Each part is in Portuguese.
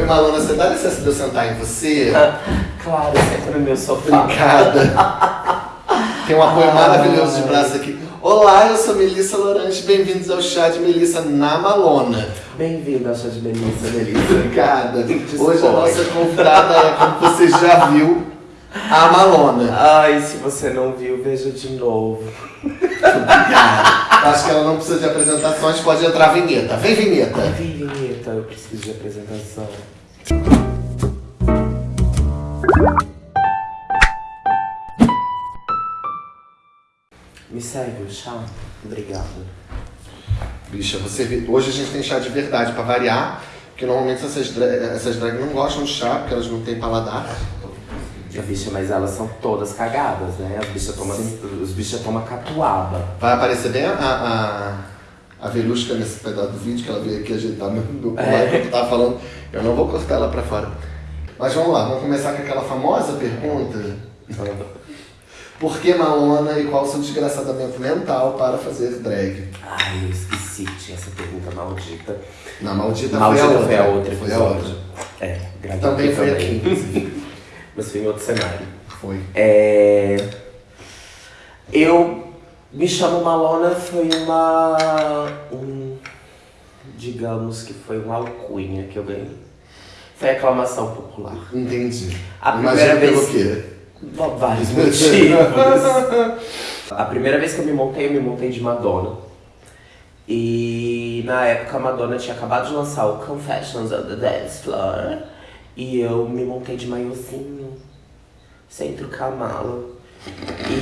Oi, Malona, você dá licença de eu sentar em você? Claro, senta no meu sofá. Obrigada. Tem um apoio Ah. maravilhoso de braço aqui. Olá, eu sou Melissa Lorante, bem-vindos ao chá de Melissa na Malona. Bem-vindo ao chá de Melissa, Melissa. Obrigada. Hoje a nossa convidada é, como você já viu, a Malona. Ai, se você não viu, veja de novo. Obrigada. Acho que ela não precisa de apresentações, pode entrar a vinheta. Vem, vinheta. Vem, vinheta, eu preciso de apresentação. Me serve o chá? Obrigado. Bicha, você hoje a gente tem chá de verdade pra variar, porque normalmente essas, dra essas drags não gostam de chá, porque elas não têm paladar. A bicha, mas elas são todas cagadas, né? As bichas tomam, os bichos tomam catuaba. Vai aparecer bem a, a, a Verusca nesse pedaço do vídeo, que ela veio aqui ajeitar meu, meu colar É. enquanto eu tava falando. Eu não vou cortar ela pra fora. Mas vamos lá, vamos começar com aquela famosa pergunta. Por que Malona e qual o seu desgraçadamento mental para fazer drag? Ai, eu esqueci, tinha essa pergunta maldita. Na maldita, Maldita foi a outra. foi a outra Foi a outra. É, Também foi também. aqui, inclusive. Mas foi em outro cenário. Foi. É... Eu me chamo Malona foi uma. Um, digamos que foi uma alcunha que eu ganhei. Foi aclamação popular. Entendi. A Imagina primeira pelo vez- quê? Por vários motivos. A primeira vez que eu me montei, eu me montei de Madonna. E na época a Madonna tinha acabado de lançar o Confessions of the Dance Floor. E eu me montei de maiozinho, sem trucar a mala.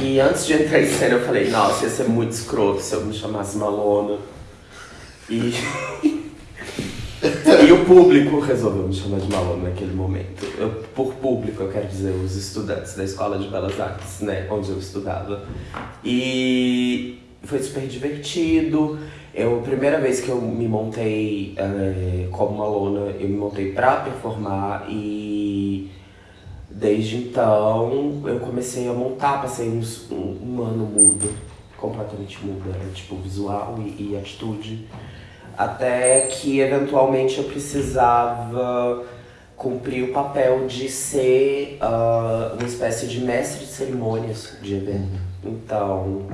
E antes de entrar em cena eu falei, nossa, ia ser muito escroto se eu me chamasse Malona. E. e o público resolveu me chamar de Malona naquele momento. Eu, por público, eu quero dizer os estudantes da Escola de Belas Artes, né, onde eu estudava. E foi super divertido. Eu, a primeira vez que eu me montei eh, como Malona, eu me montei pra performar e desde então eu comecei a montar, passei uns, um, um ano mudo, completamente mudo, era tipo visual e, e atitude. Até que eventualmente eu precisava cumprir o papel de ser ah, uma espécie de mestre de cerimônias de evento. Então,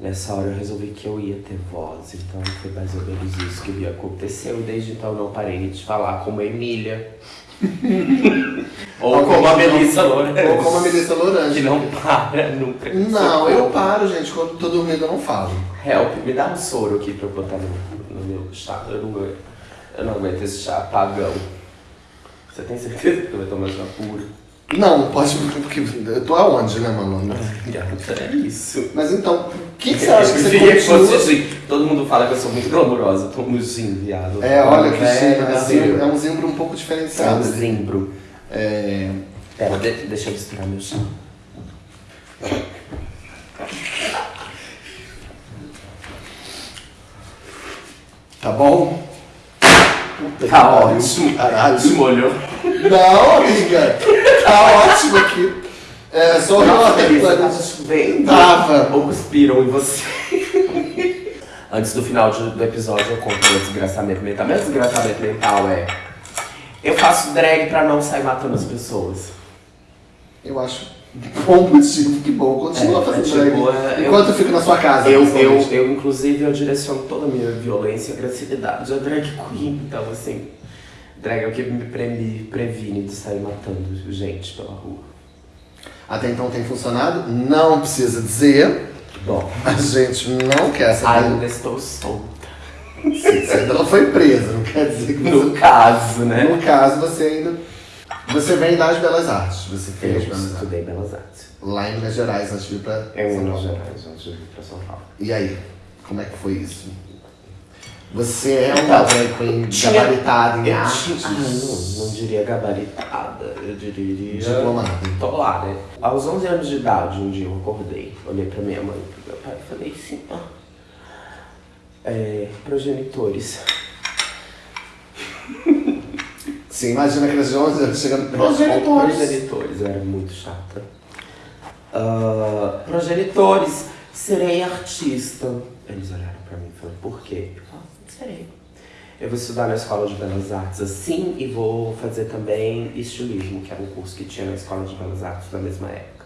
nessa hora eu resolvi que eu ia ter voz. Então foi mais ou menos isso que aconteceu. Desde então eu não parei de falar como Emília. Ou Alguém como a Melissa Lourenço. Ou como a Melissa Lourange. Que não para nunca. Não, eu paro, gente. Quando tô dormindo eu não falo. Help, me dá um soro aqui pra eu botar no, no meu chá. Eu não, aguento- eu não aguento esse chá pagão. Você tem certeza que vai tomar chá puro? Não, pode. Porque eu tô aonde, né? Gata, é isso. Mas então, o que, que você acha que Eu você queria que fosse continua... assim. Todo mundo fala que eu sou muito glamurosa. Eu sim, viado. É, olha que chique, é, é um zimbro um pouco é um diferenciado. zimbro. É, Pera, de- deixa eu misturar meu chá. tá bom? Tá ótimo. Caralho. Se molhou. Não, amiga. Tá ótimo aqui. É só uma... tava chovendo. Tava. Ou cuspiram em você. Antes do final do episódio eu conto meu desgraçamento mental. Meu desgraçamento mental é. Eu faço drag pra não sair matando as pessoas. Eu acho bom motivo, que bom. Continua É, fazendo é tipo, drag. é, eu- Enquanto eu fico na sua casa. Eu, eu, eu, inclusive, eu direciono toda a minha violência e agressividade a drag queen. Então, assim, drag é o que me pre- me previne de sair matando gente pela rua. Até então tem funcionado? Não precisa dizer. Bom, A gente não quer saber. ainda estou solta. Você ainda não foi presa, não quer dizer que No você... caso, né? No caso, você ainda... Você vem das Belas Artes. Você Eu fez Belas Artes. estudei Belas Artes. Lá em Minas Gerais, antes de vir pra É São Minas Paulo. Gerais, antes de vir pra São Paulo. E aí? Como é que foi isso? Você é uma drag queen gabaritada em Eu artes? tinha, ah, não, não diria gabaritada, eu diria... Diplomada. Tô lá, né? Aos 11 anos de idade, um dia eu acordei, olhei pra minha mãe e pro meu pai e falei assim, ó... É, progenitores. Sim, imagina aquelas de 11 anos chegando... Progenitores! Progenitores, eu era muito chata. Ah, progenitores, serei artista. Eles olharam pra mim e falaram, por quê? Eu falei, serei. Eu vou estudar na Escola de Belas Artes assim e vou fazer também estilismo, que era um curso que tinha na Escola de Belas Artes na mesma época.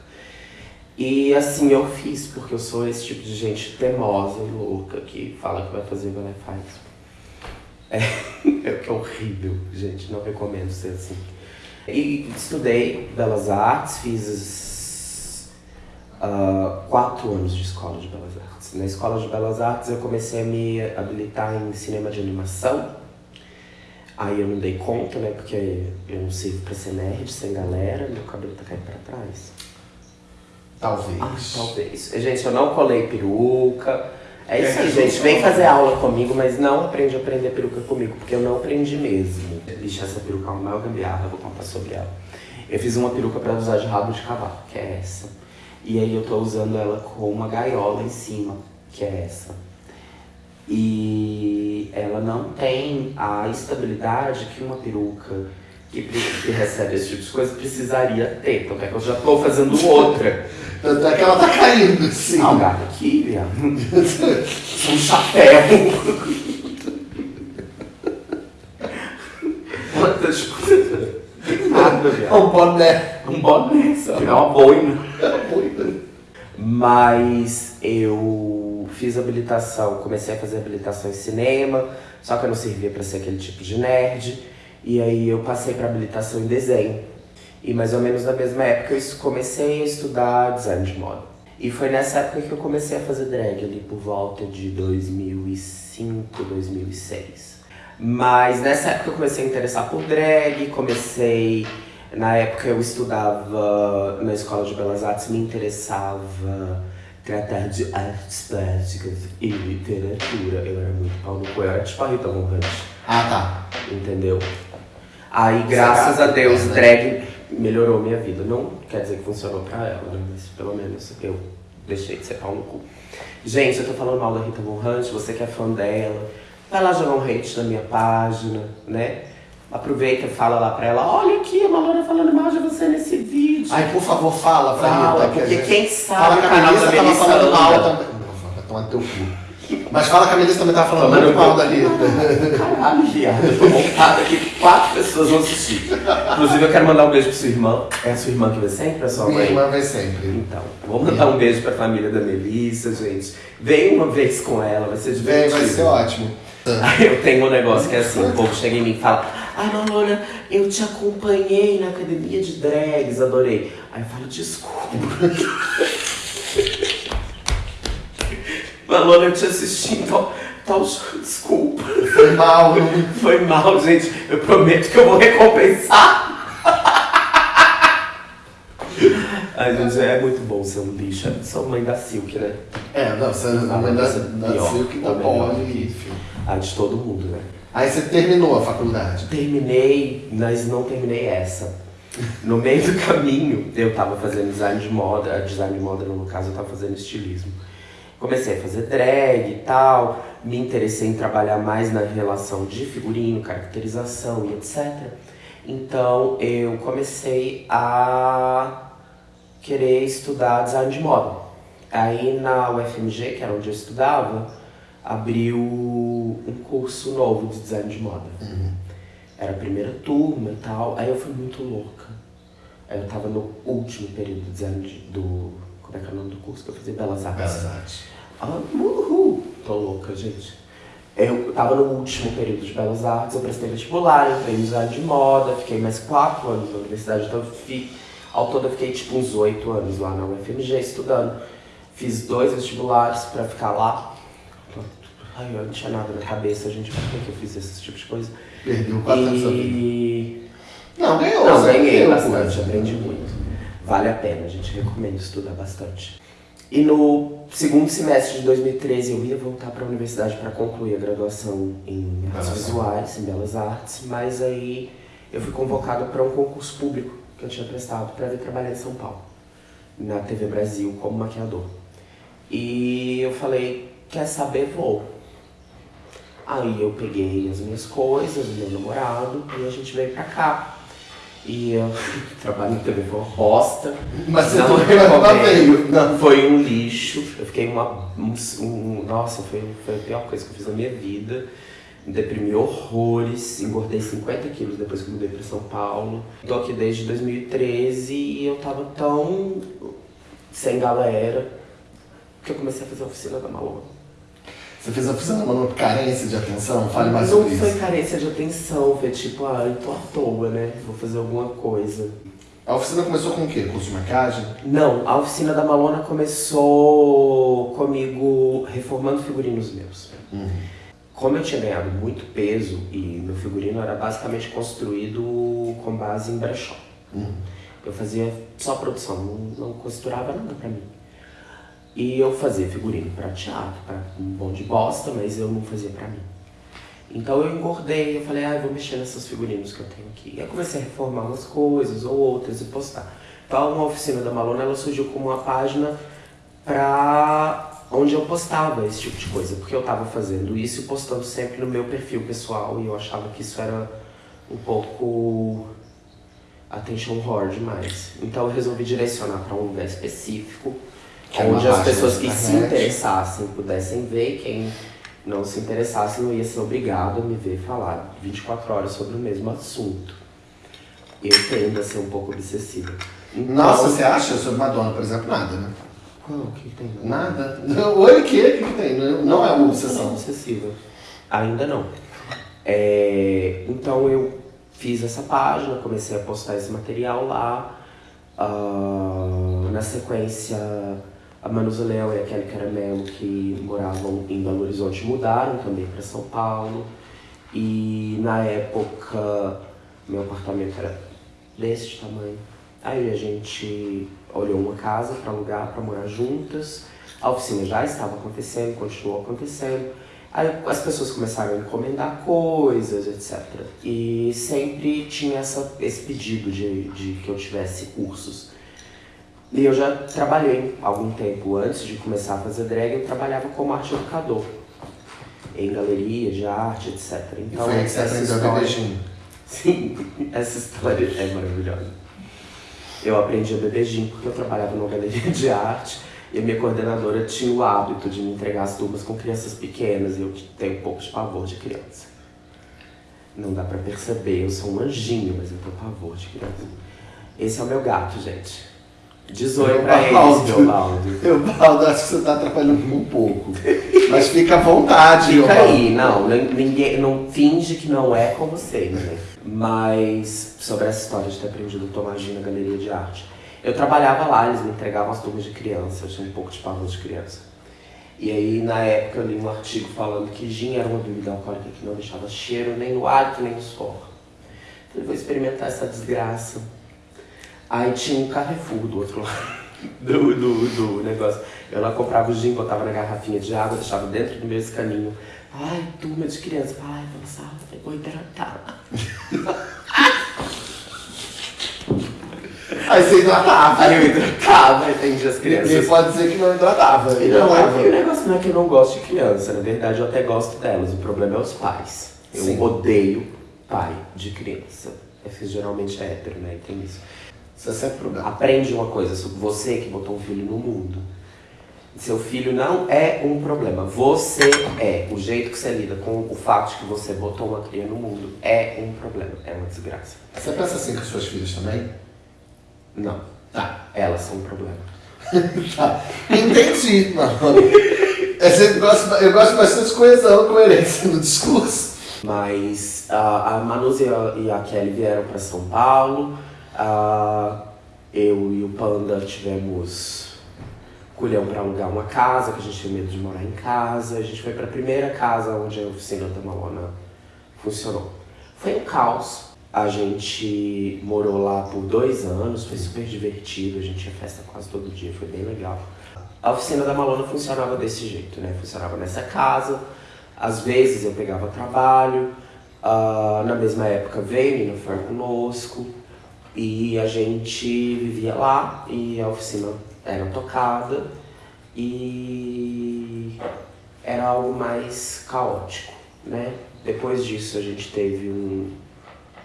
E assim eu fiz, porque eu sou esse tipo de gente teimosa e louca que fala que vai fazer e vai lá e faz. É, é horrível, gente, não recomendo ser assim. E estudei Belas Artes, fiz uh, quatro anos de escola de Belas Artes. Na escola de Belas Artes eu comecei a me habilitar em cinema de animação. Aí eu não dei conta, né? Porque eu não sirvo pra ser nerd, sem galera, meu cabelo tá caindo pra trás. Talvez. Ah, talvez. Gente, eu não colei peruca. É isso aí, gente. Vem fazer aula comigo, mas não aprende a aprender peruca comigo, porque eu não aprendi mesmo. Ixi, essa peruca é uma maior gambiarra, vou contar sobre ela. Eu fiz uma peruca pra usar de rabo de cavalo, que é essa. E aí eu tô usando ela com uma gaiola em cima, que é essa. E ela não tem a estabilidade que uma peruca que, que recebe esse tipo de coisa precisaria ter. Então é que eu já tô fazendo outra. Tanto é que ela tá caindo, sim. Ah, o gato aqui, viado. um chapéu. Nada, viado. Um boné. Um boné, só. É uma boina. É uma boina. Mas eu fiz habilitação, comecei a fazer habilitação em cinema, só que eu não servia para ser aquele tipo de nerd. E aí eu passei para habilitação em desenho. E mais ou menos na mesma época eu comecei a estudar design de moda. E foi nessa época que eu comecei a fazer drag, ali por volta de 2005, 2006. Mas nessa época eu comecei a interessar por drag, comecei... Na época eu estudava na Escola de Belas Artes, me interessava tratar de artes plásticas e literatura. Eu era muito pau no cu, eu era tipo a Rita Hunt. Ah, tá. Entendeu? Aí, graças a Deus, É, né? drag melhorou minha vida. Não quer dizer que funcionou pra ela, né? Mas pelo menos eu deixei de ser pau no cu. Gente, eu tô falando mal da Rita Von Hunt, você que é fã dela, vai lá jogar um hate na minha página, né? Aproveita e fala lá pra ela, olha aqui, a Malona falando mal de você nesse vídeo. Ai, por favor, fala pra Fala, Rita. que porque gente- quem Fala sabe que o a Melissa tava falando mal também. Não, vai tomar teu cu. Mas fala que a Melissa também tava falando Tomando muito mal da Rita. Caralho, viado, eu tô montada aqui, quatro pessoas vão assistir. Inclusive, eu quero mandar um beijo pra sua irmã. É a sua irmã que vem sempre, a sua Minha mãe? irmã vem sempre. Então, vou mandar um beijo pra família da Melissa, gente. Vem uma vez com ela, vai ser Vem, divertido. vai ser ótimo. Eu tenho um negócio que é assim, o povo chega em mim e fala Ai, Malona, eu te acompanhei na academia de drags, adorei. Aí eu falo, desculpa. Malona, eu te assisti, então, então desculpa. Foi mal. Foi mal, gente. Eu prometo que eu vou recompensar. Ai, gente, é muito bom ser um lixo. Eu Sou mãe da Silk, né? É, não, você é da, é da pior, Silk tá bom. A de todo mundo, né? Aí você terminou a faculdade. Terminei, mas não terminei essa. No meio do caminho, eu tava fazendo design de moda, design de moda no caso, eu tava fazendo estilismo. Comecei a fazer drag e tal, me interessei em trabalhar mais na relação de figurino, caracterização e etc. Então eu comecei a querer estudar design de moda. Aí na UFMG, que era onde eu estudava, abriu um curso novo de design de moda. Era a primeira turma e tal. Aí eu fui muito louca. Aí eu tava no último período de design de- do. Como é que é o nome do curso que eu fazia? Belas Artes. Belas Artes. Uhul! Tô louca, gente. Eu tava no último período de Belas Artes, eu prestei vestibular, entrei design de moda, fiquei mais quatro anos na universidade, então eu fi, ao todo eu fiquei tipo uns oito anos lá na UFMG estudando. Fiz dois vestibulares pra ficar lá. Ai, eu não tinha nada na cabeça, gente, por que que eu fiz esse tipo de coisa? Perdeu quatro anos. E... Não, ganhou. Não, ganhei bastante, aprendi muito. Vale a pena, gente, recomendo estudar bastante. E no segundo semestre de 2013 eu ia voltar para a universidade para concluir a graduação em artes Belas visuais, em belas artes, mas aí eu fui convocado para um concurso público que eu tinha prestado para vir trabalhar em São Paulo, na TV Brasil como maquiador. E eu falei, quer saber, vou. Aí eu peguei as minhas coisas, o meu namorado, e a gente veio pra cá. E eu trabalho em TV foi uma bosta. Mas você não recomendo. veio. Não, foi um lixo. Eu fiquei uma. Um, um- nossa, foi, foi a pior coisa que eu fiz na minha vida. Me deprimi horrores, engordei 50 quilos depois que mudei para São Paulo. Tô aqui desde 2013 e eu tava tão sem galera que eu comecei a fazer a oficina da Malona. Você fez a oficina da Malona por carência de atenção? Fale mais Não sobre foi isso. carência de atenção, foi tipo, ah, eu tô à toa, né? Vou fazer alguma coisa. A oficina começou com o quê? Curso de maquiagem? Não, a oficina da Malona começou comigo reformando figurinos meus. Uhum. Como eu tinha ganhado muito peso e meu figurino era basicamente construído com base em brechó. Uhum. Eu fazia só produção, não, não costurava nada pra mim. E eu fazia figurino pra teatro, pra um bom de bosta, mas eu não fazia pra mim. Então eu engordei, eu falei, ah, eu vou mexer nesses figurinos que eu tenho aqui. E eu comecei a reformar umas coisas ou outras e postar. Então uma oficina da Malona, ela surgiu como uma página pra onde eu postava esse tipo de coisa. Porque eu tava fazendo isso e postando sempre no meu perfil pessoal e eu achava que isso era um pouco attention whore demais. Então eu resolvi direcionar para um lugar específico, é onde as pessoas que se interessassem pudessem ver, quem não se interessasse não ia ser obrigado a me ver falar 24 horas sobre o mesmo assunto. Eu tendo a ser um pouco obsessiva. Então, Nossa, você acha sobre Madonna, por exemplo? Nada, né? Qual? O que que tem? Nada. Oi, o quê? O que, que tem? Não não é uma Não obsessão. obsessiva. Ainda não. É, então eu fiz essa página, comecei a postar esse material lá. Ah, na sequência, a Manusa Leão e a Kelly Caramelo, que moravam em Belo Horizonte, mudaram também para São Paulo. E na época, meu apartamento era desse tamanho. Aí a gente olhou uma casa para alugar, para morar juntas. A oficina já estava acontecendo, continuou acontecendo. Aí as pessoas começaram a encomendar coisas, etc. E sempre tinha essa, esse pedido de, de que eu tivesse cursos. E eu já trabalhei algum tempo antes de começar a fazer drag, eu trabalhava como arte educador. Em galeria de arte, etc. E Então, foi aí que você essa aprendeu história-. Sim, essa história é maravilhosa. Eu aprendi a beber gin porque eu trabalhava numa galeria de arte e a minha coordenadora tinha o hábito de me entregar as turmas com crianças pequenas e eu tenho um pouco de pavor de criança. Não dá pra perceber, eu sou um anjinho, mas eu tenho pavor de criança. Esse é o meu gato, gente. Desoio pra eles, Eobaldo. meu baldo. Eu, Baldo, acho que você tá atrapalhando um pouco. Mas fica à vontade, Fica aí, não, nin- ninguém, não finge que não é com você, né? Mas sobre essa história de ter aprendido a tomar gin na galeria de arte. Eu trabalhava lá, eles me entregavam as turmas de criança, eu tinha um pouco de pavor de criança. E aí, na época, eu li um artigo falando que gin era uma bebida alcoólica que não deixava cheiro nem no hálito nem no suor. Falei, vou experimentar essa desgraça. Aí tinha um Carrefour do outro lado do, do, do negócio. Eu lá comprava o gin, botava na garrafinha de água, deixava dentro do meu escaninho. Ai, turma de criança. Ai, sala, vou hidratar. Aí você hidratava. Aí eu hidratava, entendi as Ninguém crianças. pode dizer que não hidratava. Não, é Hidratava. o negócio não é que eu não gosto de criança, na verdade eu até gosto delas, o problema é os pais. Eu Sim. odeio pai de criança. Esse geralmente é hétero, né? Tem isso. É sempre pro gato. Aprende uma coisa sobre você que botou um filho no mundo. Seu filho não é um problema. Você é. O jeito que você lida com o fato de que você botou uma cria no mundo é um problema. É uma desgraça. Você pensa assim com suas filhas também? Não. Tá. Elas são um problema. Tá. Entendi, mano. Eu, sempre gosto, eu gosto bastante de coesão, coerência no discurso. Mas ah, a Manus e a, e a Kelly vieram para São Paulo. Ah, eu e o Panda tivemos culhão para alugar uma casa, que a gente tinha medo de morar em casa. A gente foi para a primeira casa onde a oficina da Malona funcionou. Foi um caos. A gente morou lá por dois anos, foi super divertido, a gente tinha festa quase todo dia, foi bem legal. A oficina da Malona funcionava desse jeito, né? Funcionava nessa casa. Às vezes eu pegava trabalho. ah, na mesma época veio Nina Fer conosco. E a gente vivia lá e a oficina era tocada. E era algo mais caótico, né? Depois disso a gente teve um,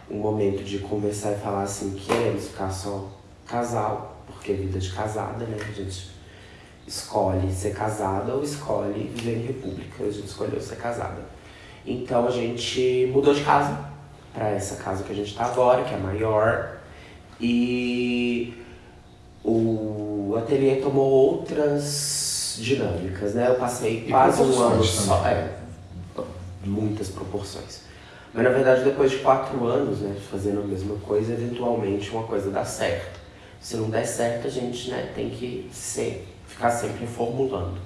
um momento de conversar e falar assim, queremos ficar só casal, porque é vida de casada, né? A gente escolhe ser casada ou escolhe viver em república. A gente escolheu ser casada. Então a gente mudou de casa para essa casa que a gente está agora, que é maior. E o ateliê tomou outras dinâmicas, né? Eu passei E quase um ano só. É, muitas proporções. Mas na verdade, depois de quatro anos, né, fazendo a mesma coisa, eventualmente uma coisa dá certo. Se não der certo, a gente né, tem que ser, ficar sempre reformulando.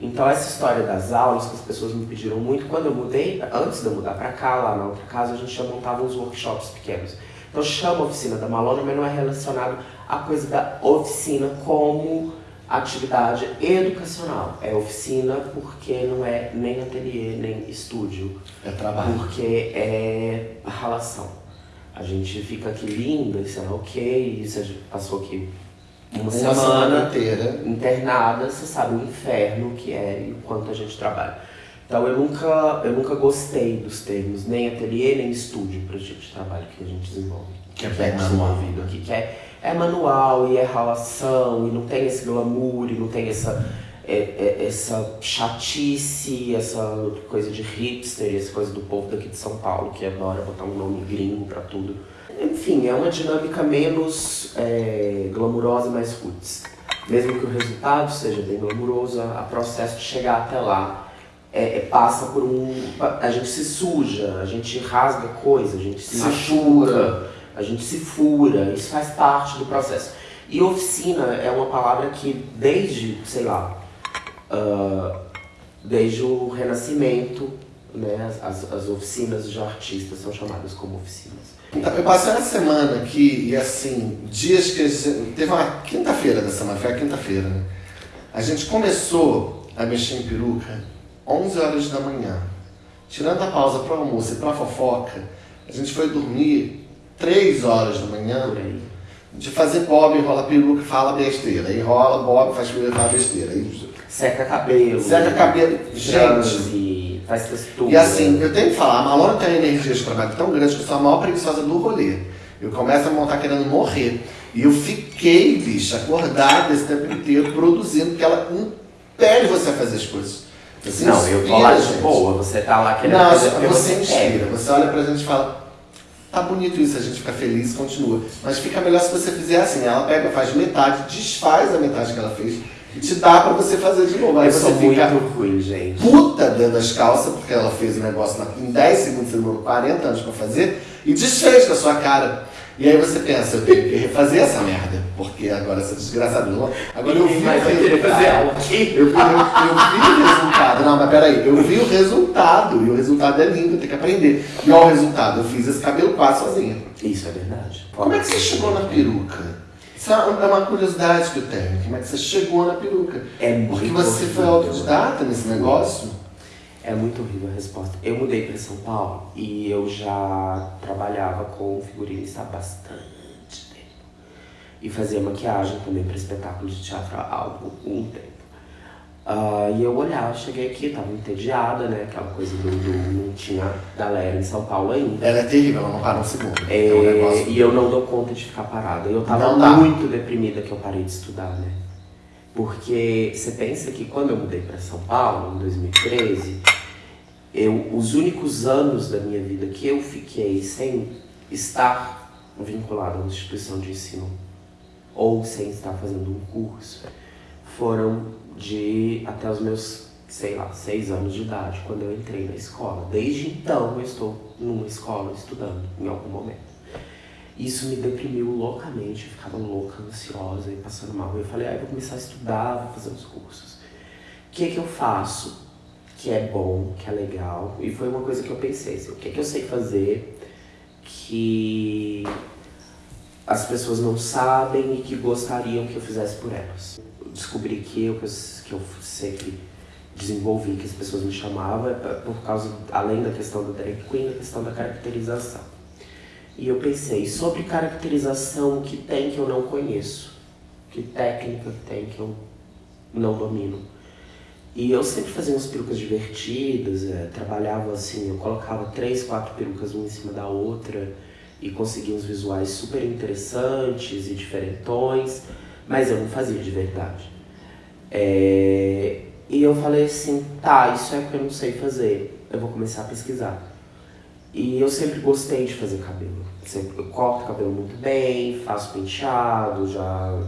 Então essa história das aulas que as pessoas me pediram muito, quando eu mudei, antes de eu mudar para cá, lá na outra casa, a gente já montava uns workshops pequenos. Então chama oficina da Malona, mas não é relacionado à coisa da oficina como atividade educacional. É oficina porque não é nem ateliê, nem estúdio. É trabalho. Porque é a relação. A gente fica aqui linda, isso é ok, isso a gente passou aqui uma, Uma semana, semana inteira. internada, você sabe o inferno que é e o quanto a gente trabalha. Então eu nunca, eu nunca gostei dos termos, nem ateliê, nem estúdio para gente de trabalho que a gente desenvolve. Que é bem manual. desenvolvido aqui, que é, é manual e é relação, e não tem esse glamour, e não tem essa, é, é- essa chatice, essa coisa de hipster, essa coisa do povo daqui de São Paulo que adora botar um nome gringo pra tudo. Enfim, é uma dinâmica menos é, glamurosa, mais roots. Mesmo que o resultado seja bem glamuroso, a processo de chegar até lá é, é- passa por um. A gente se suja, a gente rasga coisa, a gente se machuca, a gente se fura, isso faz parte do processo. E oficina é uma palavra que desde, sei lá, ah, desde o Renascimento, né, as, as oficinas de artistas são chamadas como oficinas. Eu passei uma semana aqui e assim, dias que a gente, teve uma quinta-feira da semana, foi a quinta-feira, né? A gente começou a mexer em peruca 11 horas da manhã. Tirando a pausa para almoço e para fofoca, a gente foi dormir 3 horas da manhã de fazer bob, enrola peruca, fala besteira. Enrola bob, faz peruca, fala besteira. Seca cabelo. seca cabelo. Gente, faz textura. E assim, eu tenho que falar, a Malona tem uma energia de trabalho tão grande que eu sou a maior preguiçosa do rolê. Eu começo a montar querendo morrer. E eu fiquei, bicho, acordada esse tempo inteiro, produzindo, porque ela impede você a fazer as coisas. Você Não, eu tô lá de gente. boa, você tá lá querendo Não, fazer você quer. inspira. Você olha pra gente e fala, tá bonito isso, a gente fica feliz e continua. Mas fica melhor se você fizer assim. Ela pega, faz metade, desfaz a metade que ela fez e te dá pra você fazer de novo. Aí Eu você sou fica muito ruim, gente. puta dentro das calças, porque ela fez o negócio em 10 segundos, você demorou 40 anos pra fazer, e desfez com a sua cara. E aí você pensa, eu tenho que refazer essa merda, porque agora essa desgraçada. não- Agora eu vi mais o resultado. Eu vi, eu, eu vi o resultado. Não, mas peraí, eu vi o resultado, e o resultado é lindo, eu tenho que aprender. E olha o resultado, eu fiz esse cabelo quase sozinha. Isso é verdade. Como é que você chegou na peruca? Isso é uma é curiosidade que eu tenho. Como é que você chegou na peruca? É muito Porque você foi autodidata nesse negócio? É muito horrível a resposta. Eu mudei para São Paulo e eu já trabalhava com figurinista há bastante tempo. E fazia maquiagem também para espetáculo de teatro há algum tempo. Ah, e eu olhava, cheguei aqui, tava entediada, né? Aquela coisa do, do- não tinha galera em São Paulo ainda. Ela é terrível, ela não para um segundo. É, É um negócio. E eu não dou conta de ficar parada. Eu tava muito deprimida que eu parei de estudar, né? Porque você pensa que quando eu mudei para São Paulo, em 2013, eu, os únicos anos da minha vida que eu fiquei sem estar vinculada a uma instituição de ensino ou sem estar fazendo um curso foram de até os meus, sei lá, seis anos de idade, quando eu entrei na escola. Desde então eu estou numa escola estudando em algum momento. Isso me deprimiu loucamente, eu ficava louca, ansiosa e passando mal. Eu falei, ah, eu vou começar a estudar, vou fazer uns cursos. O que que eu faço que é bom, que é legal? E foi uma coisa que eu pensei, assim, o que que eu sei fazer que as pessoas não sabem e que gostariam que eu fizesse por elas. Descobri que eu, que eu sempre desenvolvi, que as pessoas me chamavam, é por causa, além da questão da drag queen, da questão da caracterização. E eu pensei, sobre caracterização, o que tem que eu não conheço? Que técnica tem que eu não domino? E eu sempre fazia umas perucas divertidas, é, trabalhava assim, eu colocava três, quatro perucas uma em cima da outra e conseguia uns visuais super interessantes e diferentões, mas eu não fazia de verdade. É, e eu falei assim, tá, isso é que eu não sei fazer. eu vou começar a pesquisar. E eu sempre gostei de fazer cabelo. Sempre, eu corto cabelo muito bem, faço penteado, já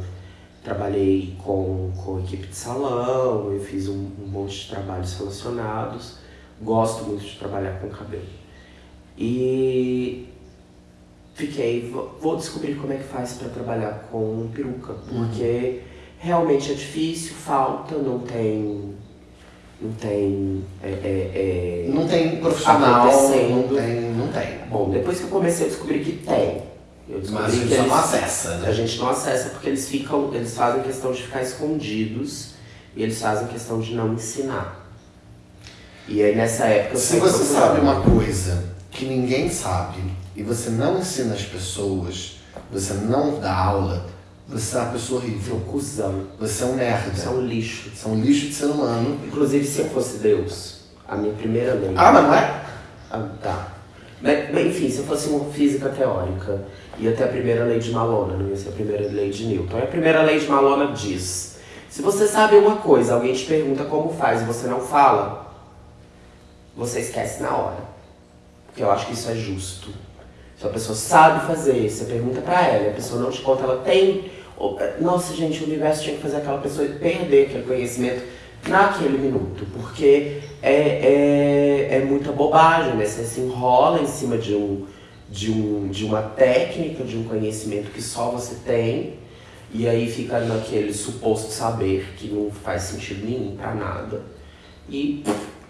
trabalhei com, com equipe de salão, eu fiz um, um monte de trabalhos relacionados. Gosto muito de trabalhar com cabelo. E fiquei, vou descobrir como é que faz para trabalhar com peruca, porque uhum. realmente é difícil, falta, não tem não tem. É, é, é, não tem profissional. Não tem, não tem. Bom, depois que eu comecei a descobrir que tem. Eu Mas a gente eles, não acessa, né? A gente não acessa porque eles ficam. Eles fazem questão de ficar escondidos e eles fazem questão de não ensinar. E aí nessa época. Se você sabe uma coisa que ninguém sabe e você não ensina as pessoas, você não dá aula, você é uma pessoa horrível. um cuzão. Você é um nerd. Você é um lixo. Você é um lixo de ser humano. Inclusive, se eu fosse Deus, a minha primeira lei. Ah, mas não é? Ah, tá. Mas, enfim, se eu fosse uma física teórica, ia ter a primeira lei de Malona, não ia ser a primeira lei de Newton. E a primeira lei de Malona diz: se você sabe uma coisa, alguém te pergunta como faz e você não fala, você esquece na hora. Porque eu acho que isso é justo. Se a pessoa sabe fazer, você pergunta pra ela, a pessoa não te conta, ela tem nossa, gente, o universo tinha que fazer aquela pessoa perder aquele conhecimento naquele minuto, porque é, é, é muita bobagem, né? Você se enrola em cima de, um, de, um, de uma técnica, de um conhecimento que só você tem, e aí fica naquele suposto saber que não faz sentido nenhum pra nada. E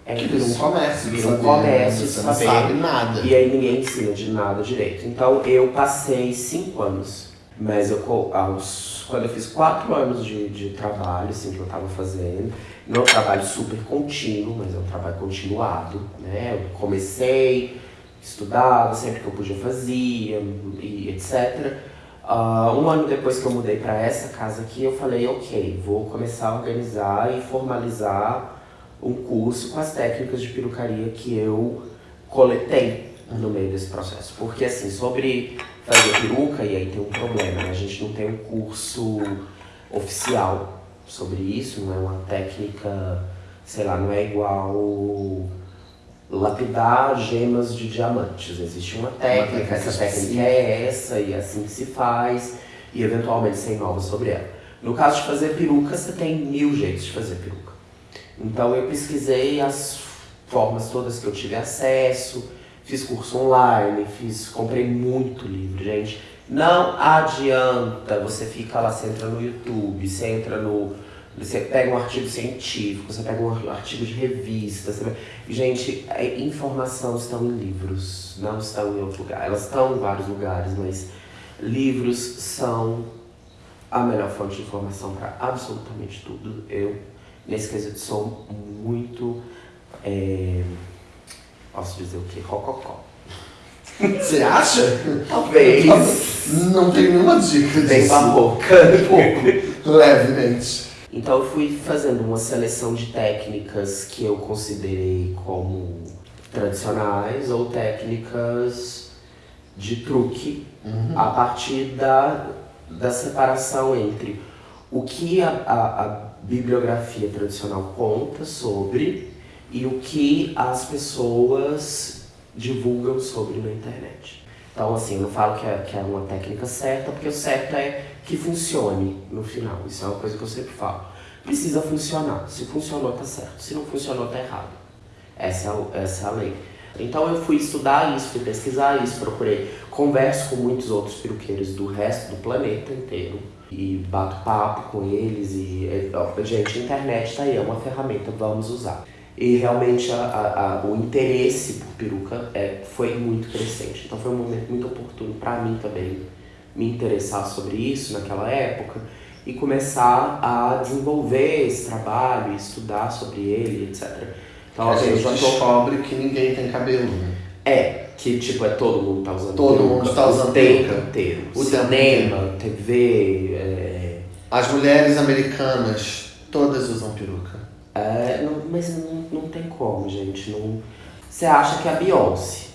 é que vira um comércio. Vira um comércio, você saber, não sabe nada. E aí ninguém ensina de nada direito. Então eu passei cinco anos mas eu, aos, quando eu fiz quatro anos de, de trabalho, assim, que eu estava fazendo, não é um trabalho super contínuo, mas é um trabalho continuado, né? Eu comecei, estudava, sempre que eu podia fazia, e etc. Uh, ah, um ano depois que eu mudei para essa casa aqui, eu falei, ok, vou começar a organizar e formalizar um curso com as técnicas de perucaria que eu coletei no meio desse processo. Porque assim, sobre fazer peruca, e aí tem um problema, né? A gente não tem um curso oficial sobre isso, não é uma técnica, sei lá, não é igual lapidar gemas de diamantes. Existe uma técnica, uma técnica essa técnica é essa e é assim que se faz, e eventualmente sem novas sobre ela. No caso de fazer peruca, você tem mil jeitos de fazer peruca. Então eu pesquisei as formas todas que eu tive acesso, fiz curso online, fiz, comprei muito livro, gente. Não adianta, você fica lá, você entra no YouTube, você entra no. Você pega um artigo científico, você pega um artigo de revista. Você... Gente, a informação estão em livros, não estão em outro lugar. Elas estão em vários lugares, mas livros são a melhor fonte de informação para absolutamente tudo. Eu, nesse quesito, sou muito. É Posso dizer o quê? Rococó. Você acha? Talvez. Não tem nenhuma dica disso. Tem boca. pouco. Levemente. Então eu fui fazendo uma seleção de técnicas que eu considerei como tradicionais ou técnicas de truque uhum. a partir da, da separação entre o que a, a, a bibliografia tradicional conta sobre e o que as pessoas divulgam sobre na internet. Então, assim, eu não falo que é, que é uma técnica certa, porque o certo é que funcione no final. Isso é uma coisa que eu sempre falo. Precisa funcionar. Se funcionou, tá certo. Se não funcionou, tá errado. Essa é, essa é a lei. Então eu fui estudar isso, fui pesquisar isso, procurei, converso com muitos outros peruqueiros do resto do planeta inteiro e bato papo com eles e, gente, a internet tá aí, é uma ferramenta, vamos usar. E realmente a, a, o interesse por peruca é, foi muito crescente. Então foi um momento muito oportuno para mim também me interessar sobre isso naquela época e começar a desenvolver esse trabalho, estudar sobre ele, etc. Então, a gente já descobre que ninguém tem cabelo, né? É, que tipo, é todo mundo tá usando Todo peruca, mundo tá usando o tempo inteiro. O cinema, TV. É... As mulheres americanas todas usam peruca. É, não, mas não, não tem como, gente. Não... Você acha que a Beyoncé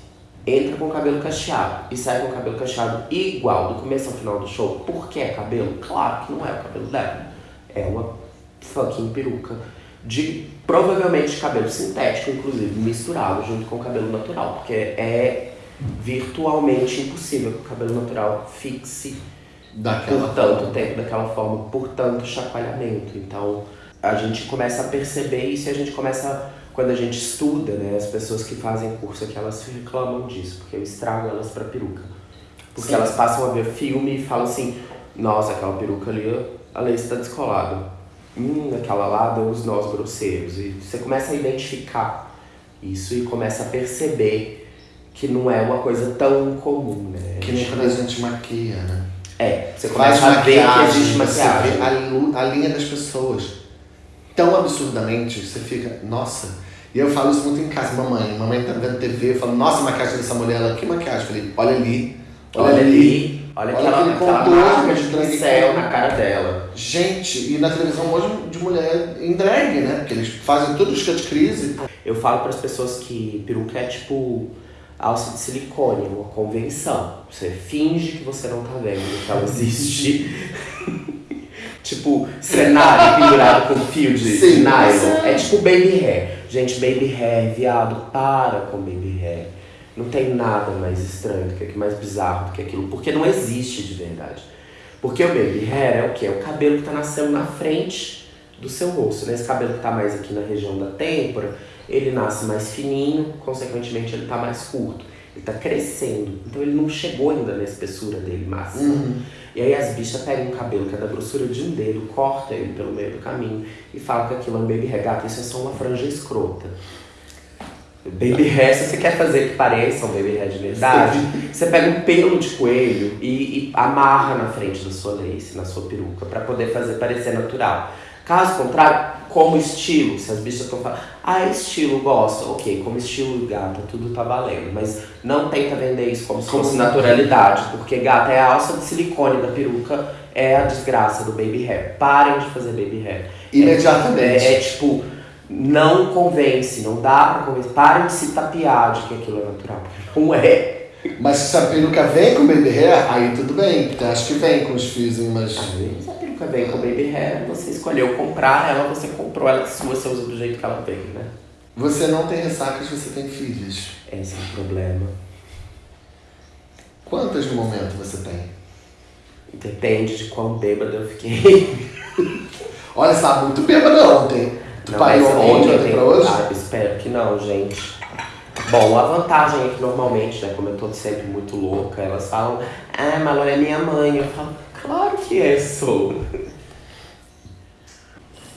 entra com o cabelo cacheado e sai com o cabelo cacheado igual do começo ao final do show, porque é cabelo? Claro que não é o cabelo dela. É uma fucking peruca de provavelmente cabelo sintético, inclusive misturado junto com o cabelo natural, porque é virtualmente impossível que o cabelo natural fixe Daquela por tanto forma. tempo, daquela forma, por tanto chacoalhamento. Então a gente começa a perceber isso e a gente começa, quando a gente estuda, né, as pessoas que fazem curso aqui, elas reclamam disso, porque eu estrago elas pra peruca. Porque Sim. elas passam a ver filme e falam assim, nossa, aquela peruca ali, a lace tá descolada. Hum, aquela lá deu os nós grosseiros. E você começa a identificar isso e começa a perceber que não é uma coisa tão comum, né? Que nem quando a gente maquia, né? É, você Faz começa a ver que maquiagem, existe você maquiagem. vê a, a linha das pessoas. Tão absurdamente, você fica, nossa. E eu falo isso muito em casa, mamãe. Mamãe tá vendo TV, eu falo, nossa, a maquiagem dessa mulher, ela, que maquiagem? Eu falei, olha ali, Olha ali, olha, Olha aquela, aquela marca de de pincel na cara dela. Gente, e na televisão hoje de mulher em drag, né? Porque eles fazem tudo os cut crise. Eu falo para as pessoas que peruca é tipo alça de silicone, uma convenção. Você finge que você não tá vendo que ela existe. tipo, cenário pendurado com fio de Sim, nylon. É tipo baby hair. Gente, baby hair, viado, para com baby hair. Não tem nada mais estranho do que mais bizarro do que aquilo, porque não existe de verdade. Porque o baby hair é o quê? É o cabelo que tá nascendo na frente do seu rosto. Né? Esse cabelo que tá mais aqui na região da têmpora, ele nasce mais fininho, consequentemente ele tá mais curto. Ele tá crescendo. Então ele não chegou ainda na espessura dele máxima. E aí as bichas pegam um cabelo que é da grossura de um dedo, corta ele pelo meio do caminho e falam que aquilo é um baby hair. Gata, isso é só uma franja escrota. Baby hair, se você quer fazer que pareça um baby hair de verdade, você pega um pelo de coelho e, e amarra na frente da sua lace, na sua peruca, pra poder fazer parecer natural. Caso contrário, como estilo, se as bichas estão falando, ah, estilo, gosto, ok, como estilo gata, tudo tá valendo, mas não tenta vender isso como se Como fosse se- naturalidade, porque gata é a alça de silicone da peruca, é a desgraça do baby hair. Parem de fazer baby hair. Imediatamente. É, é tipo, não convence, não dá pra convencer. Parem de se tapear de que aquilo é natural, porque não é. Mas se a peruca vem com baby hair, aí tudo bem. Porque acho que vem com os fios, mas. Se a vem com baby hair, você escolheu comprar ela, você comprou ela sua, você usa do jeito que ela veio, né? Você não tem ressacas, você tem filhos. Esse é o problema. Quantas no momento você tem? Depende de quão bêbada eu fiquei. Olha, você tá muito bêbada ontem. Tu pariu ontem, ontem pra hoje? Ah, espero que não, gente. Bom, a vantagem é que normalmente, né, como eu tô sempre muito louca, elas falam, ah, Malor é minha mãe. Eu falo, claro que é, sou.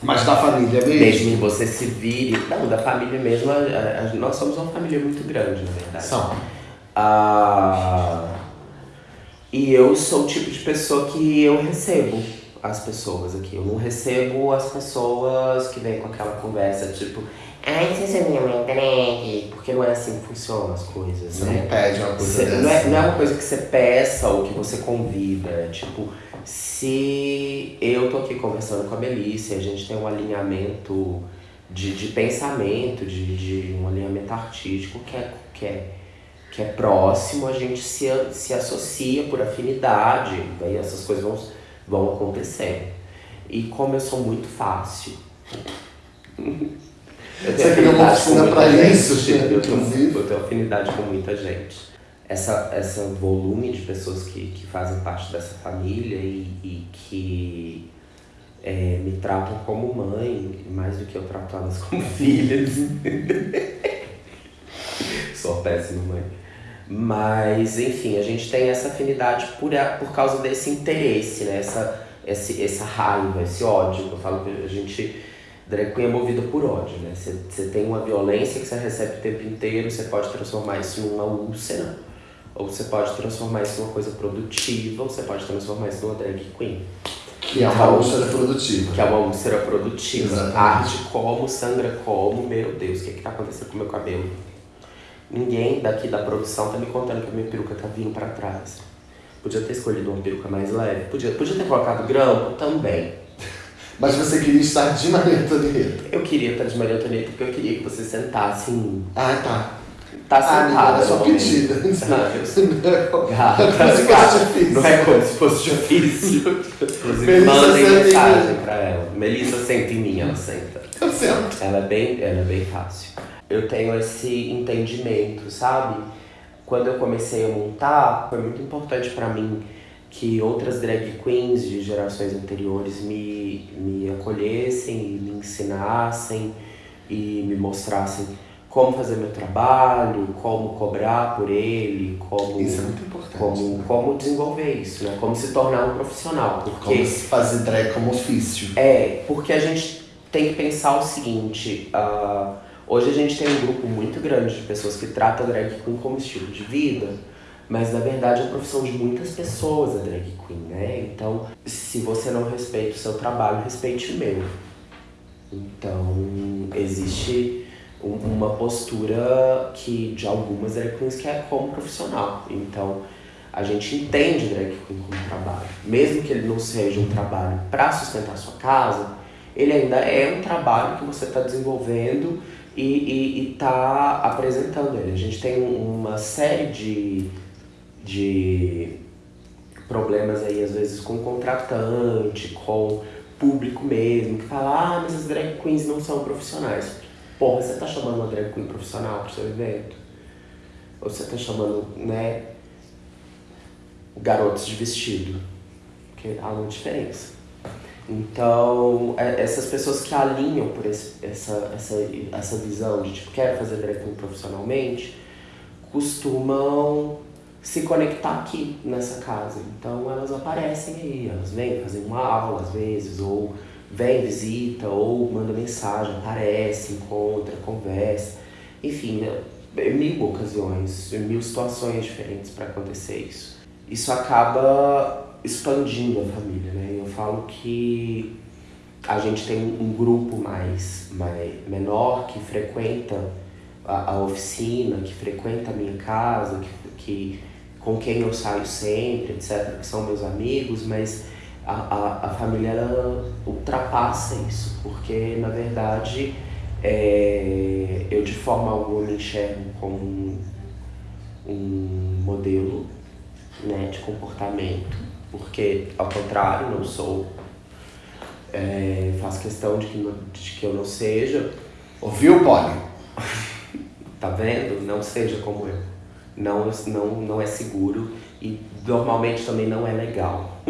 Mas da família mesmo? Mesmo que você se vire. Não, da família mesmo, a- a- a- nós somos uma família muito grande, na verdade. São. Ah, e eu sou o tipo de pessoa que eu recebo as pessoas aqui. Eu não recebo as pessoas que vêm com aquela conversa tipo, ai, você minha mãe drag, porque não é assim que funcionam as coisas, Você né? não pede uma coisa Cê- dessa. não, é, não é uma coisa que você peça ou que você convida. Tipo, se eu tô aqui conversando com a Melissa e a gente tem um alinhamento de, de pensamento, de, de um alinhamento artístico que é, que é, que é próximo, a gente se, a- se associa por afinidade, daí essas coisas vão, vão acontecendo. E como eu sou muito fácil. Eu Você criou uma oficina pra isso, eu tenho, eu tenho afinidade com muita gente. Essa, essa volume de pessoas que, que fazem parte dessa família e, e que é, me tratam como mãe, mais do que eu trato elas como filhas. Sou péssima mãe. Mas, enfim, a gente tem essa afinidade por, por causa desse interesse, né? Essa, esse, essa raiva, esse ódio. Eu falo que a gente. Drag queen é movida por ódio, né? Você você tem uma violência que você recebe o tempo inteiro, você pode transformar isso numa úlcera, ou você pode transformar isso numa coisa produtiva, ou você pode transformar isso numa drag queen. Que é uma úlcera produtiva. Que é uma úlcera produtiva. Exatamente. Arde como, sangra como, meu Deus, o que, que tá acontecendo com o meu cabelo? Ninguém daqui da produção tá me contando que a minha peruca tá vindo pra trás. Podia ter escolhido uma peruca mais leve. Podia, podia ter colocado grampo também. Mas você queria estar de Maria Antonieta. Eu queria estar de Maria Antonieta porque eu queria que você sentasse em mim. Ah, tá. Tá Ah, sentada. é só no momento. pedida. Ah. Como Gata. Não é como se fosse difícil. Inclusive, mandem mensagem pra ela. Melissa senta em mim, ela senta. Eu sento. Ela é bem, ela é bem fácil. Eu tenho esse entendimento, sabe? Quando eu comecei a montar, foi muito importante pra mim que outras drag queens de gerações anteriores me, me acolhessem, e me ensinassem e me mostrassem como fazer meu trabalho, como cobrar por ele, como Isso é muito importante. como, como desenvolver isso, né? Como se tornar um profissional, porque Como se fazer drag como ofício. é, porque a gente tem que pensar o seguinte: ah, hoje a gente tem um grupo muito grande de pessoas que tratam a drag queen como estilo de vida, mas na verdade é a profissão de muitas pessoas a drag queen, né? Então, se você não respeita o seu trabalho, respeite o meu. Então, existe um- uma postura que de algumas drag queens que é como profissional. Então, a gente entende drag queen como trabalho. Mesmo que ele não seja um trabalho para sustentar sua casa, ele ainda é um trabalho que você está desenvolvendo e está apresentando ele. A gente tem um- uma série de, de problemas aí, às vezes, com contratante, com público mesmo, que fala, ah, mas as drag queens não são profissionais. Porra, você tá chamando uma drag queen profissional pro seu evento? Ou você tá chamando, né, garotos de vestido? Porque há uma diferença. Então, é- essas pessoas que alinham por esse, essa, essa, essa visão de, tipo, quero fazer drag queen profissionalmente, costumam se conectar aqui nessa casa. Então elas aparecem aí, elas vêm fazer uma aula às vezes, ou vem, visita, ou manda mensagem, aparece, encontra, conversa. Enfim, é mil ocasiões, mil situações diferentes para acontecer isso. Isso acaba expandindo a família, né? Eu falo que a gente tem um grupo mais, mais menor que frequenta a, a oficina, que frequenta a minha casa, que, que com quem eu saio sempre, etc., que são meus amigos, mas a, a, a família ela ultrapassa isso, porque na verdade é, eu de forma alguma me enxergo como um, um modelo né, de comportamento, porque ao contrário, não sou. É, faço questão de que, não- de que eu não seja, Ouviu, Polly? Tá vendo? Não seja como eu. Não, não, não é seguro e normalmente também não é legal.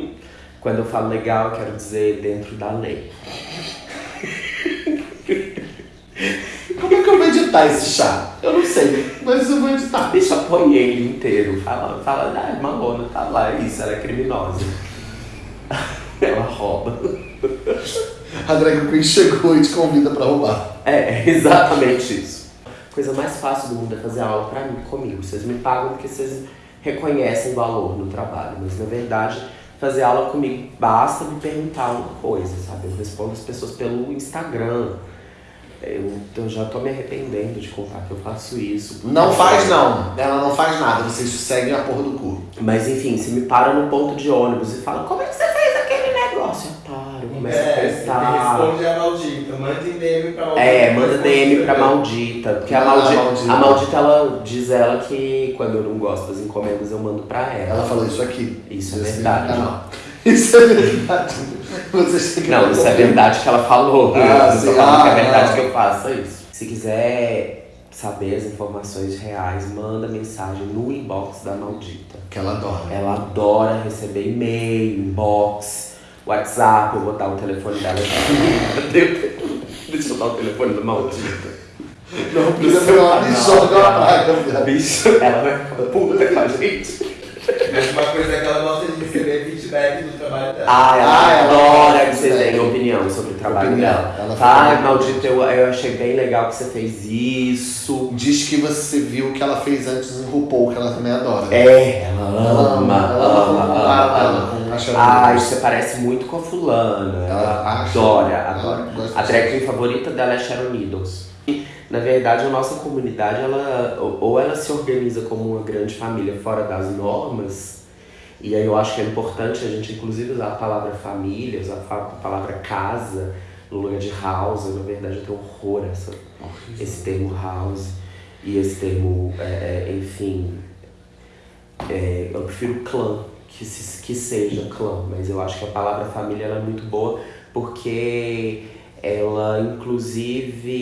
Quando eu falo legal, eu quero dizer dentro da lei. Como é que eu vou editar esse chá? Eu não sei, mas eu vou editar. Bicha, põe ele inteiro. Fala, fala, ah, Malona, tá lá, é isso, ela é criminosa. Ela rouba. A drag queen chegou e te convida pra roubar. É, é exatamente isso. Coisa mais fácil do mundo é fazer aula pra mim, comigo. Vocês me pagam porque vocês reconhecem valor no trabalho. Mas na verdade, fazer aula comigo basta me perguntar uma coisa, sabe? Eu respondo as pessoas pelo Instagram. Eu, eu já tô me arrependendo de contar que eu faço isso. Não faz não. Ela não faz nada, vocês seguem a porra do cu. Mas enfim, se me para no ponto de ônibus e fala, como é que você fez? Eu paro, começo a É, você prestar. responde a maldita. Manda DM pra maldita. É, manda DM pra maldita. Porque a Ah, maldita, maldita. a maldita, ela diz ela que quando eu não gosto das encomendas, eu mando pra ela. Ela falou isso aqui. Isso é Esse verdade. canal. Isso é verdade. Vocês têm que Não, isso é verdade que ela falou. Ah, eu não tô sim. falando que é Ah, verdade ah. que eu faça isso. Se quiser saber as informações reais, manda mensagem no inbox da maldita. Que ela adora. Ela adora receber e-mail, inbox, WhatsApp, eu vou dar o telefone dela aqui. Deixa eu dar o telefone da maldita. Não, precisa pegar uma praga, viado. Bicho, ela vai ficar puta com a gente. Mas uma coisa é que ela gosta de receber feedback do trabalho dela. Ah, ela Ah, ela adora que você de tenha feedback. opinião sobre o trabalho Opinião. dela. Ela Ai, fica- maldita, eu, eu achei bem legal que você fez isso. Diz que você viu o que ela fez antes em RuPaul, que ela também adora. É, ela ama, ela ama, ama, Ai, Needles. você parece muito com a fulana. Ela adora, adora. A drag queen favorita dela é Sharon Needles. Na verdade, a nossa comunidade, ela, ou ela se organiza como uma grande família fora das normas, e aí eu acho que é importante a gente, inclusive, usar a palavra família, usar a palavra casa, no lugar de house. Na verdade, eu tenho horror essa, esse termo house. E esse termo, é, é, enfim, é, eu prefiro clã, que, se, que seja clã, mas eu acho que a palavra família ela é muito boa porque ela inclusive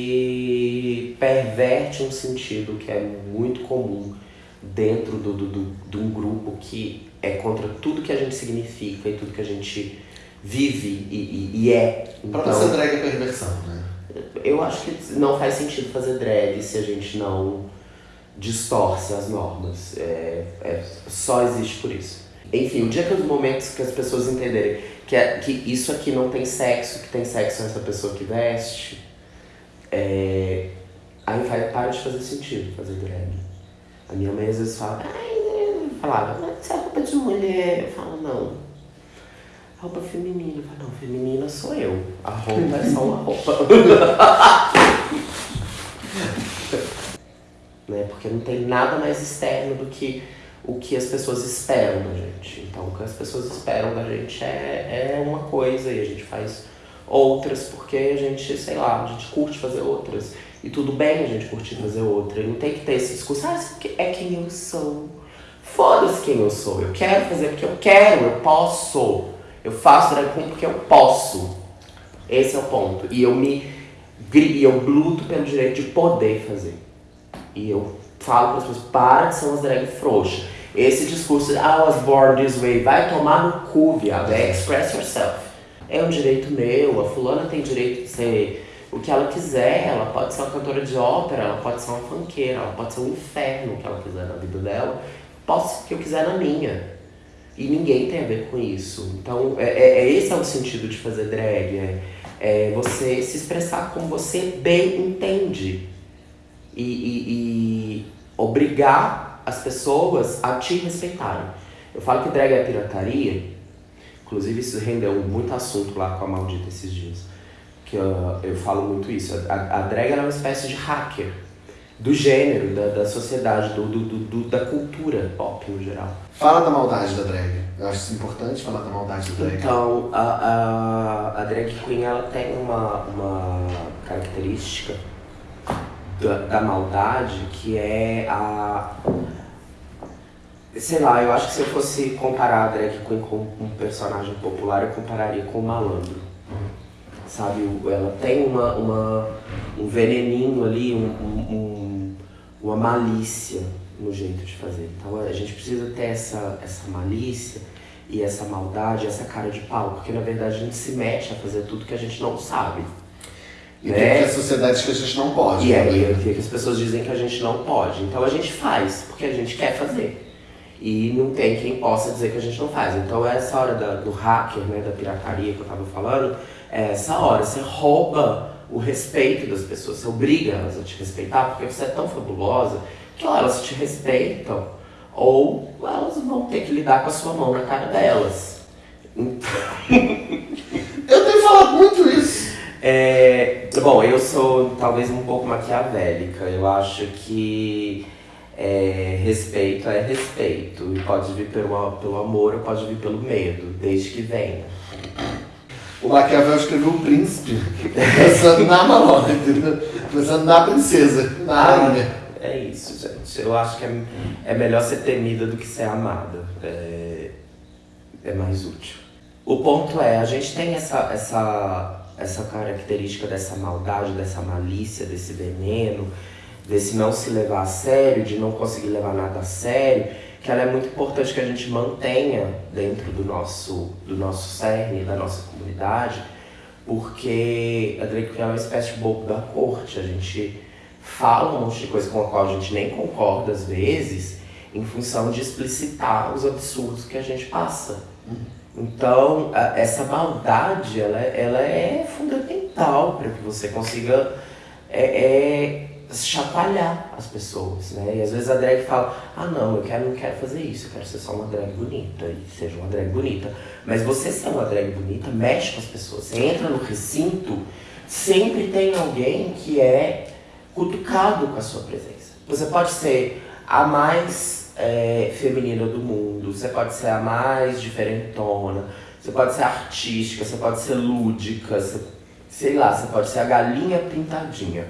perverte um sentido que é muito comum dentro do, do, do, de um grupo que é contra tudo que a gente significa e tudo que a gente vive e, e, e é. Então, pra você drag é perversão, né? Eu acho que não faz sentido fazer drag se a gente não distorce as normas. É, é, só existe por isso. Enfim, o dia que os momentos que as pessoas entenderem que, é, que isso aqui não tem sexo, que tem sexo nessa pessoa que veste, é, aí vai, para de fazer sentido fazer drag. A minha mãe às vezes fala, ai, falava, mas isso é roupa de mulher. Eu falo, não. Roupa feminina. Eu falo, não, feminina sou eu. A roupa é só uma roupa. né? Porque não tem nada mais externo do que o que as pessoas esperam da gente. Então, o que as pessoas esperam da gente é, é uma coisa e a gente faz outras porque a gente, sei lá, a gente curte fazer outras. E tudo bem a gente curtir fazer outra. E não tem que ter esse discurso, ah, isso é quem eu sou. Foda-se quem eu sou. Eu quero fazer porque eu quero, eu posso. Eu faço drag queen porque eu posso. Esse é o ponto. E eu me e eu luto pelo direito de poder fazer. E eu falo para as pessoas, para de ser umas drag frouxas. Esse discurso, ah, I was born this way, vai tomar no cu, viado. É express yourself. É um direito meu, a fulana tem direito de ser o que ela quiser. Ela pode ser uma cantora de ópera, ela pode ser uma funkeira, ela pode ser um inferno que ela quiser na vida dela. Posso o que eu quiser na minha. E ninguém tem a ver com isso. Então, é, é, é esse é o sentido de fazer drag. É, é você se expressar como você bem entende. E, e, e obrigar as pessoas a te respeitarem. Eu falo que drag é pirataria, inclusive isso rendeu muito assunto lá com a Maldita esses dias, que eu, eu falo muito isso. A, a drag é uma espécie de hacker do gênero, da, da sociedade, do, do, do, da cultura pop no geral. Fala da maldade da drag. Eu acho importante falar da maldade da drag. Então, a, a, a drag queen ela tem uma, uma característica da, da maldade que é a. Sei lá, eu acho que se eu fosse comparar a drag com um personagem popular, eu compararia com o malandro. Sabe, ela tem uma, uma, um veneninho ali, um, um, uma malícia no jeito de fazer. Então a gente precisa ter essa, essa malícia e essa maldade, essa cara de pau, porque na verdade a gente se mete a fazer tudo que a gente não sabe. E né? tem que a sociedade diz que a gente não pode. E aí é que as pessoas dizem que a gente não pode. Então a gente faz, porque a gente quer fazer. E não tem quem possa dizer que a gente não faz. Então essa hora da, do hacker, né, da pirataria que eu tava falando, é essa hora. Você rouba o respeito das pessoas, você obriga elas a te respeitar, porque você é tão fabulosa que ou elas te respeitam, ou elas vão ter que lidar com a sua mão na cara delas. Então... eu tenho falado muito isso. É, bom, eu sou talvez um pouco maquiavélica. Eu acho que é, respeito é respeito. E pode vir pelo, pelo amor ou pode vir pelo medo, desde que venha. O Maquiavel escreveu o príncipe, pensando na Malona, pensando na princesa, na ah, rainha. É isso, gente. Eu acho que é, é melhor ser temida do que ser amada. É, é mais útil. O ponto é, a gente tem essa, essa essa característica dessa maldade, dessa malícia, desse veneno, desse não se levar a sério, de não conseguir levar nada a sério, que ela é muito importante que a gente mantenha dentro do nosso, do nosso cerne, da nossa comunidade, porque a queen é uma espécie de bobo da corte. A gente fala um monte de coisa com a qual a gente nem concorda às vezes, em função de explicitar os absurdos que a gente passa. Então, a, essa maldade, ela, ela é fundamental para que você consiga é, é, chacoalhar as pessoas, né? E às vezes a drag fala, ah não, eu quero, não quero fazer isso, eu quero ser só uma drag bonita, e seja uma drag bonita. Mas você ser uma drag bonita mexe com as pessoas. Você entra no recinto, sempre tem alguém que é cutucado com a sua presença. Você pode ser a mais é, feminina do mundo, você pode ser a mais diferentona, você pode ser artística, você pode ser lúdica, você, sei lá, você pode ser a galinha pintadinha.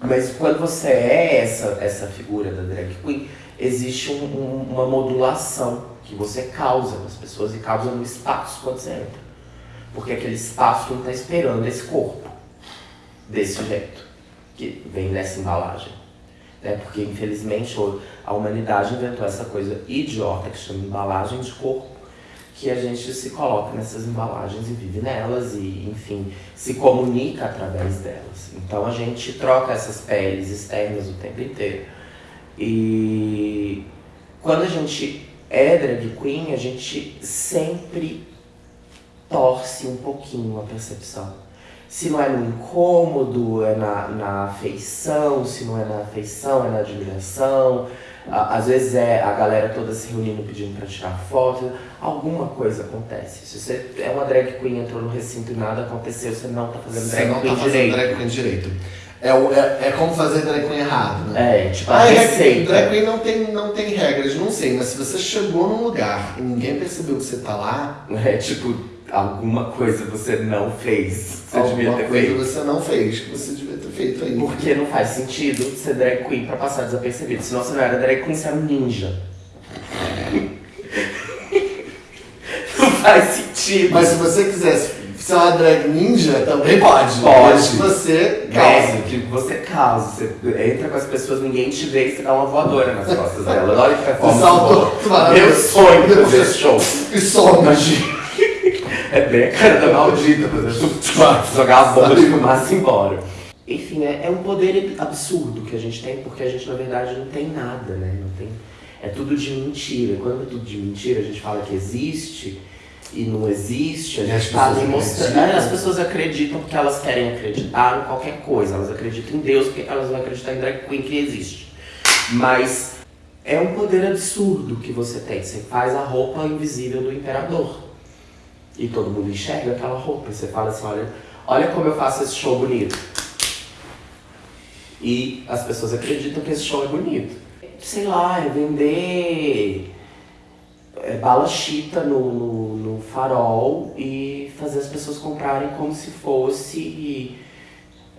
Mas quando você é essa, essa figura da drag queen, existe um- um- uma modulação que você causa nas pessoas e causa no espaço quando você entra. Porque aquele espaço não está esperando esse corpo desse jeito, que vem nessa embalagem. Né? Porque, infelizmente, a humanidade inventou essa coisa idiota que chama embalagem de corpo, que a gente se coloca nessas embalagens e vive nelas e, enfim, se comunica através delas. Então a gente troca essas peles externas o tempo inteiro. E quando a gente é drag queen, a gente sempre torce um pouquinho a percepção. Se não é no incômodo, é na, na afeição, se não é na afeição, é na admiração. Às vezes é a galera toda se reunindo pedindo pra tirar foto, alguma coisa acontece. Se você é uma drag queen, entrou no recinto e nada aconteceu, você não tá fazendo Você drag não queen tá fazendo direito. drag queen direito. É, o- é, é como fazer drag queen errado, né? É, tipo, a Ah, drag, receita. drag queen não tem, não tem regras, não sei, mas se você chegou num lugar e ninguém percebeu que você tá lá, É tipo, alguma coisa você não fez. Você devia alguma ter coisa feito. você não fez, que você devia ter feito aí. Porque não faz sentido ser drag queen pra passar desapercebido. Senão você não era drag queen, você era um ninja. não faz sentido. Mas se você quisesse ser uma drag ninja, também pode. Pode. Que você causa. Causa, que você causa. Você entra com as pessoas, ninguém te vê e você dá uma voadora nas costas dela. Olha que performance. Meu sonho de fazer show. E some. Imagina. É bem a cara da maldita, jogar a bomba de fumaça embora. Enfim, é, é um poder absurdo que a gente tem, porque a gente na verdade não tem nada, né? Não tem, é tudo de mentira. Quando é tudo de mentira, a gente fala que existe e não existe, a gente tá ali mostrando. É, As pessoas acreditam porque elas querem acreditar em qualquer coisa. Elas acreditam em Deus porque elas vão acreditar em drag queen que existe. Mas é um poder absurdo que você tem. Você faz a roupa invisível do imperador. E todo mundo enxerga aquela roupa. E você fala assim, olha, olha como eu faço esse show bonito. E as pessoas acreditam que esse show é bonito. Sei lá, é vender é, bala chita no, no, no farol e fazer as pessoas comprarem como se fosse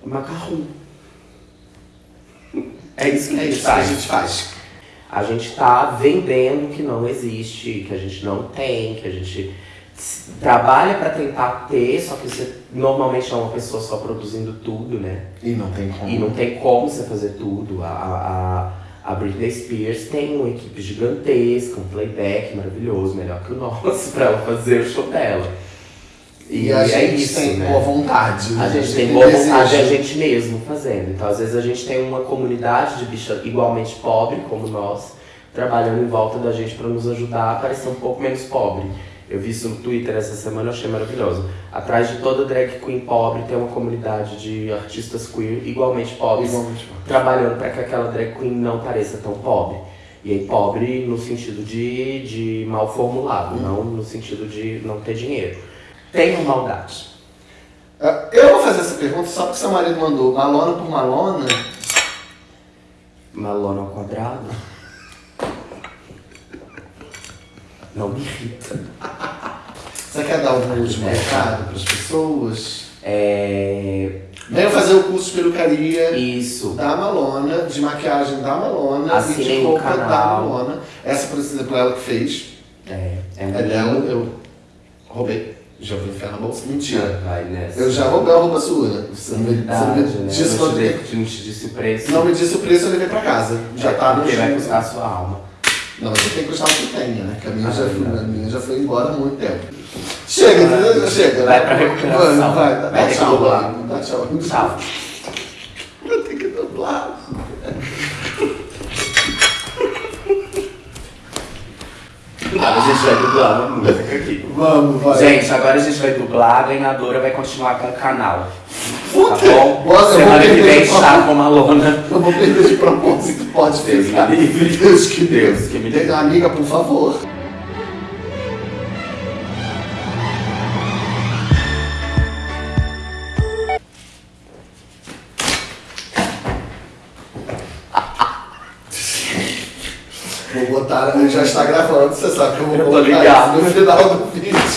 macarrão. É isso que a É gente isso que a faz. gente faz. A gente tá vendendo que não existe, que a gente não tem, que a gente trabalha pra tentar ter, só que você normalmente é uma pessoa só produzindo tudo, né? E não tem como. E não tem como você fazer tudo. A, a, a Britney Spears tem uma equipe gigantesca, um playback maravilhoso, melhor que o nosso, pra ela fazer o show dela. E, a é gente isso, tem né? boa vontade. A gente tem tem boa vontade desejo. a gente mesmo fazendo. Então, às vezes, a gente tem uma comunidade de bicha igualmente pobre, como nós, trabalhando em volta da gente para nos ajudar a parecer um pouco menos pobre. Eu vi isso no Twitter essa semana, achei maravilhoso. Atrás de toda drag queen pobre tem uma comunidade de artistas queer igualmente pobres, Igualmente trabalhando para que aquela drag queen não pareça tão pobre. E aí, pobre no sentido de, de mal formulado, não no sentido de não ter dinheiro. Tenham maldade. Ah, Eu vou fazer essa pergunta só porque seu marido mandou. Malona por Malona. Malona ao quadrado? Não me irrita. Você quer dar algum último recado para as pessoas? É. Venham fazer o curso de perucaria Isso. da Malona, de maquiagem da Malona e Assinem de roupa da. Malona. Essa, por exemplo, ela que fez. É, é, É dela, eu roubei. Já vou enfiar na bolsa. Mentira. Vai nessa. Eu já roubei a roupa sua, né? Você não me, você Verdade, me né? disse Eu quanto não te disse o preço. Não me disse o preço, eu levei pra casa. Já É, tá no Porque vai custar a sua alma. Não, você tem que custar o que tenha, né? Que a minha, Ah, já, foi, a minha já foi embora há muito tempo. Chega, entendeu? Chega. Vai pra recuperação. Vai, vai. Dá Vai que tchau, vai. Dá tchau. Tchau. Vou ter que dublar. Agora a gente vai dublar uma música aqui. Vamos, vai. Gente, agora a gente vai dublar, a ganhadora vai continuar com o canal. Puta, Tá bom? Nossa, Semana que vem, com uma lona. Eu vou perder de propósito, pode Deus ficar. me livre. Deus que Deus Deus. que me livre. Amiga, por favor. Vou botar, já está gravando, você sabe que eu vou Eu isso no final do vídeo.